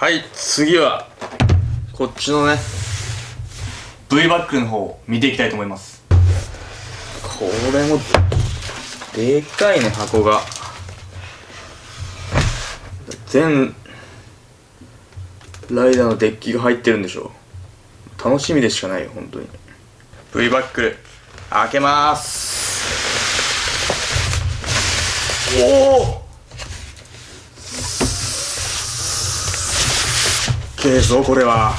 はい次はこっちのね V バックの方を見ていきたいと思います。これもでかいね箱が。全ライダーのデッキが入ってるんでしょ楽しみでしかないよ本当に。V バック開けます。おおけえぞこれは。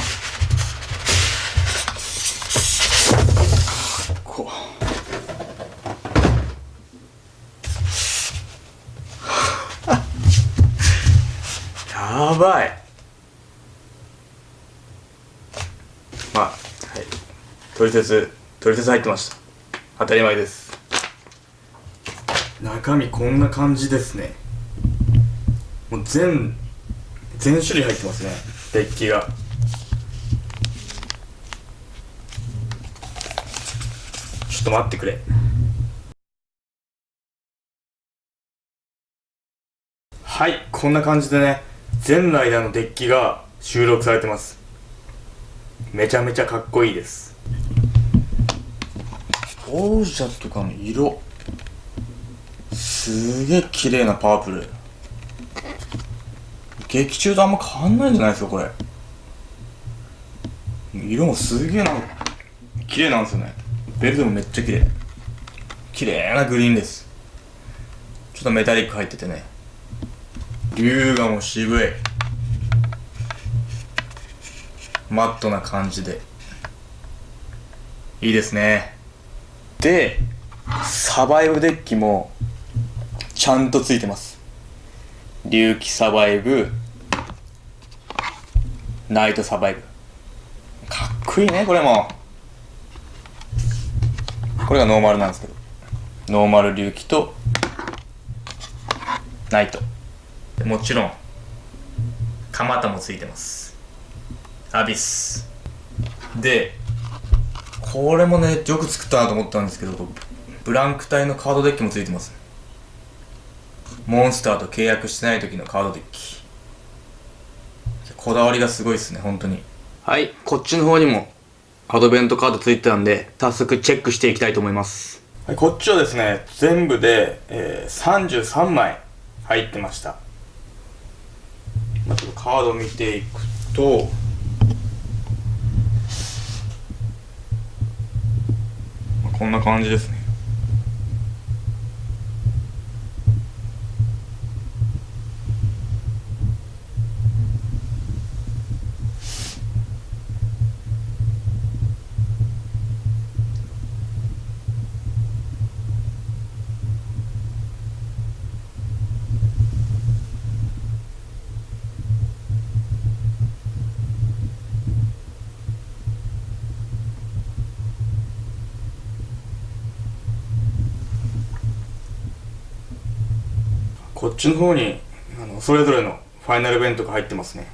こ やばい。まあはい。取説取説入ってました。当たり前です。中身こんな感じですね。もう全全種類入ってますね。デッキが。ちょっと待ってくれ。はいこんな感じでね全ライダーのデッキが収録されてます。めちゃめちゃかっこいいです。王者とかの色。すげえ綺麗なパープル劇中とあんま変わんないんじゃないですかこれ。色もすげえな綺麗なんですよね。ベルトもめっちゃ綺麗。綺麗なグリーンです。ちょっとメタリック入っててね。龍河も渋い。マットな感じで。いいですね。でサバイブデッキもちゃんとついてます。龍気サバイブ。ナイトサバイブ。かっこいいねこれも。これがノーマルなんですけど。ノーマル龍気とナイト。もちろん蒲田もついてます。アビス。でこれもねよく作ったなと思ったんですけどブランク体のカードデッキもついてます。モンスターと契約してない時のカードデッキ。こだわりがすごいですね本当に。はいこっちの方にもアドベントカードついてたんで早速チェックしていきたいと思います。はいこっちはですね全部で、えー、33枚入ってました。まあ、ちょっとカード見ていくとこんな感じですねこっちの方にあのそれぞれのファイナルベントが入ってますね。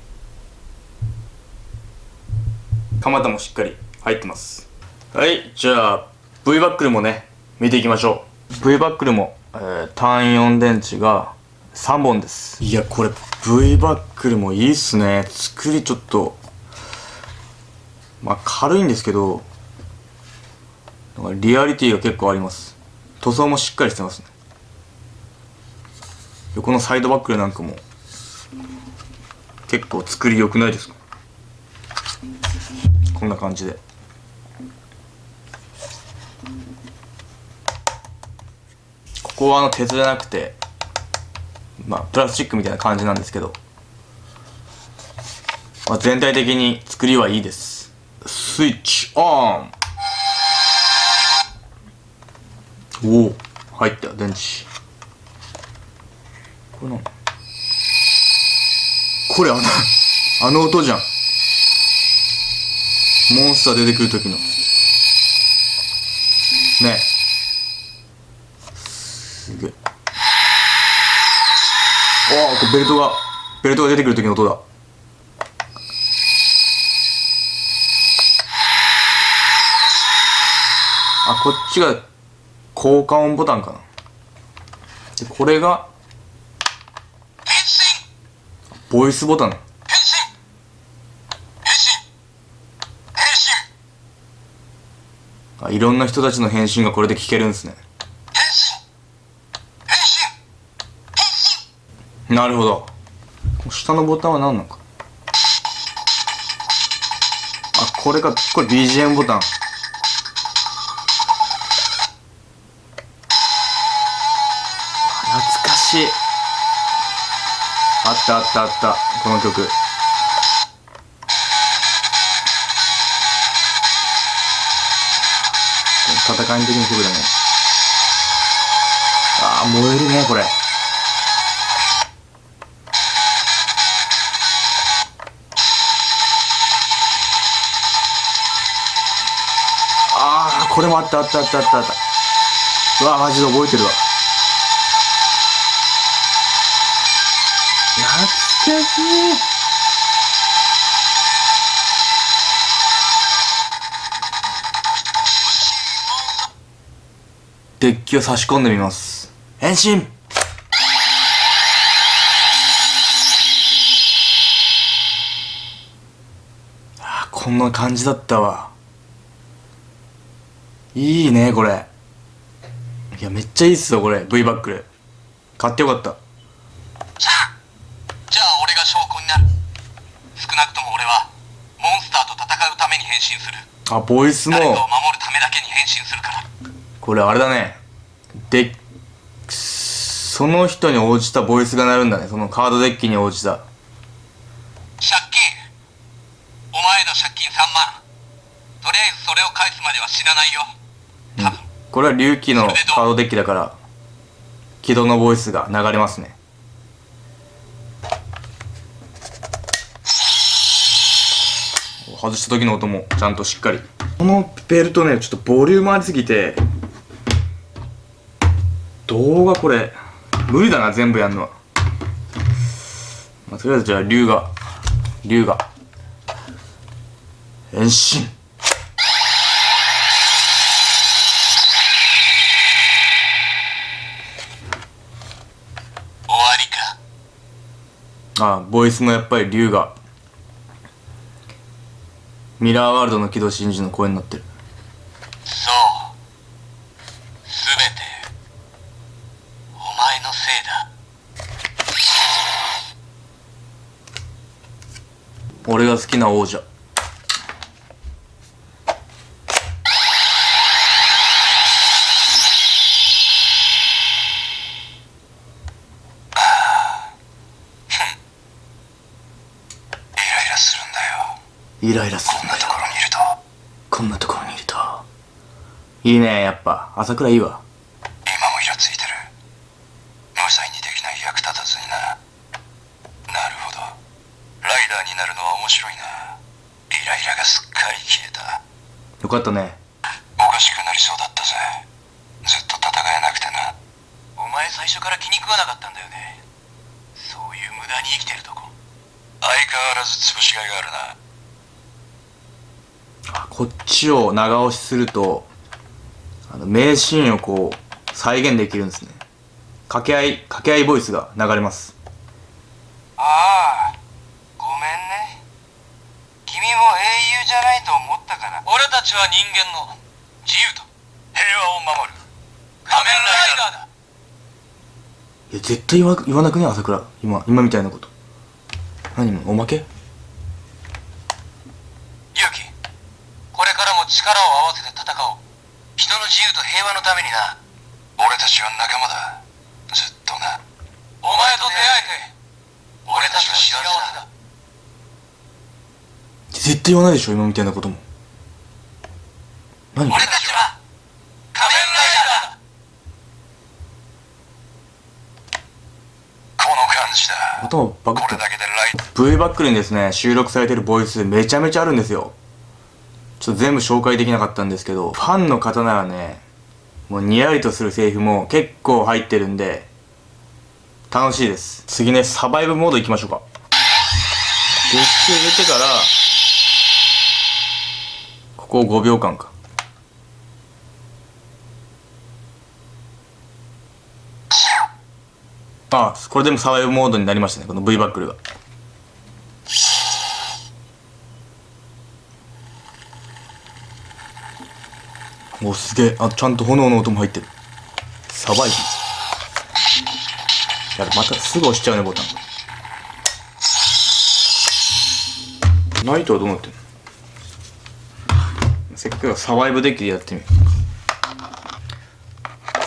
蒲田もしっかり入ってます。はいじゃあ V バックルもね見ていきましょう。V バックルも、えー、単4電池が3本です。いやこれ V バックルもいいっすね。作りちょっとまあ軽いんですけどリアリティが結構あります。塗装もしっかりしてますね横のサイドバックなんかも結構作り良くないですか？こんな感じで。ここはあの鉄じゃなくてまあプラスチックみたいな感じなんですけど、まあ、全体的に作りはいいです。スイッチオン。おお入った電池。これなこれあのあの音じゃん。モンスター出てくる時の。ね。すげえ。おおベルトがベルトが出てくる時の音だ。あこっちが効果音ボタンかな。でこれがボイスボタン。いろんな人たちの返信がこれで聞けるんですね。なるほど。下のボタンは何なのか。あこれかこれ BGM ボタン。あったあったあった。この曲。戦いの時の曲だね。ああ燃えるねこれ。ああこれもあったあったあったあったあった。うわマジで覚えてるわ。懐かしい。デッキを差し込んでみます。変身。あーこんな感じだったわ。いいねこれ。いやめっちゃいいっすよこれ。V バックル。買ってよかった変身する。あボイスも誰かを守るためだけに変身するから。これあれだね。でその人に応じたボイスが鳴るんだね。そのカードデッキに応じた。借金。お前の借金3万とりあえずそれを返すまでは死なないよ。多分これは隆起のカードデッキだから起動のボイスが流れますね外した時の音もちゃんとしっかり。このベルトねちょっとボリュームありすぎて動画これ無理だな全部やんのは、まあ、とりあえずじゃあ龍が龍が。変身。終わりか。あボイスもやっぱり龍がミラーワールドの木戸真司の声になってる。そう。すべて。お前のせいだ。俺が好きな王者イライラするんだよイライラする。こんなところにいると。こんなところにいると。いいねやっぱ。朝倉いいわ。今もイラついてる。無罪にできない役立たずにな。なるほど。ライダーになるのは面白いな。イライラがすっかり消えた。よかったね。おかしくなりそうだったぜ。ずっと戦えなくてな。お前最初から気に食わなかったんだよね。そういう無駄に生きてるとこ。相変わらず潰しがいがあるな。あこっちを長押しするとあの名シーンをこう再現できるんですね。掛け合い掛け合いボイスが流れます。ああごめんね。君も英雄じゃないと思ったかな俺たちは人間の自由と平和を守る。仮面ライダーだ。いや絶対言わ言わなくね朝倉。今今みたいなこと。何もおまけ勇気これからも力を合わせて戦おう人の自由と平和のためにな。俺たちは仲間だ。ずっとな。お前と出会えて。俺たちは幸せだ。絶対言わないでしょ今みたいなことも。何？俺たちは。仮面ライダーだ。この感じだ。頭バグってるこれだけでライ V バックルにですね。収録されてるボイスめちゃめちゃあるんですよ。ちょっと全部紹介できなかったんですけどファンの方ならねもうにやりとするセリフも結構入ってるんで楽しいです。次ねサバイブモード行きましょうか。デッ入れてからここ5秒間か。あこれでもサバイブモードになりましたねこの V バックルが。おすげえ。あちゃんと炎の音も入ってる。サバイブやるまたすぐ押しちゃうねボタン。ライトはどうなってんの？せっかくだからサバイブデッキでやってみよう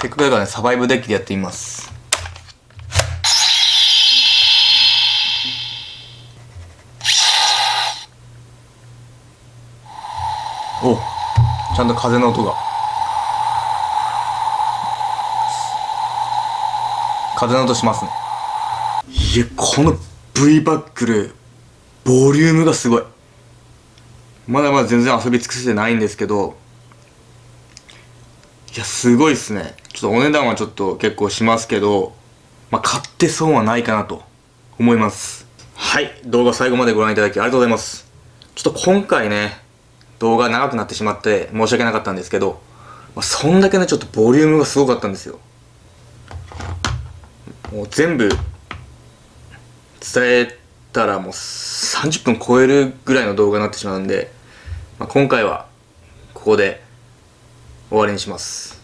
せっかくだからねサバイブデッキでやってみます。お。ちゃんと風の音が。風の音しますね。いやこの V バックルボリュームがすごい。まだまだ全然遊び尽くせてないんですけど。いやすごいっすね。ちょっとお値段はちょっと結構しますけど。まあ買って損はないかなと。思います。はい。動画最後までご覧いただきありがとうございます。ちょっと今回ね動画長くなってしまって申し訳なかったんですけど、まあ、そんだけねちょっとボリュームがすごかったんですよ。もう全部伝えたらもう30分超えるぐらいの動画になってしまうんで、まあ、今回はここで終わりにします。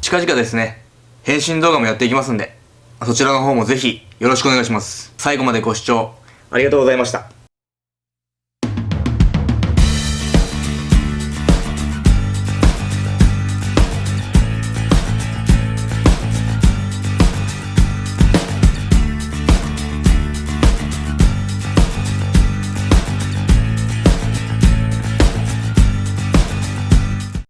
近々ですね返信動画もやっていきますんでそちらの方もぜひよろしくお願いします。最後までご視聴ありがとうございました。